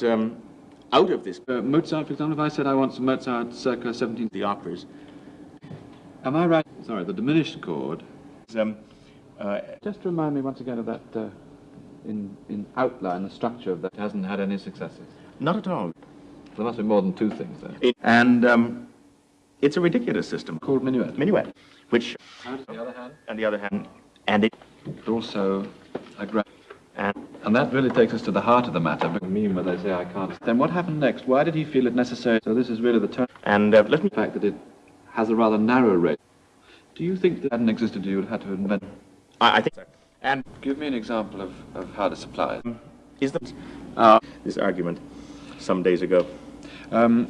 got um, out of this, Uh, Mozart, for example, if I said I want some Mozart circa 17... the operas, Am I right? Sorry, the diminished chord. um, uh, Just remind me once again of that, uh, in, in outline, the structure of that hasn't had any successes. not at all. There must be more than two things there. It- and um, it's a ridiculous system Called minuet. minuet, which, On the other hand, on the other hand, and it, also a and And that really takes us to the heart of the matter. But mean when they say I can't. Then what happened next? Why did he feel it necessary? So this is really the turn. and uh, let me The fact that it has a rather narrow range. Do you think that hadn't existed, you would have had to invent? I, I think, and Give me an example of, of how to supply it. is the uh, this argument some days ago. Um,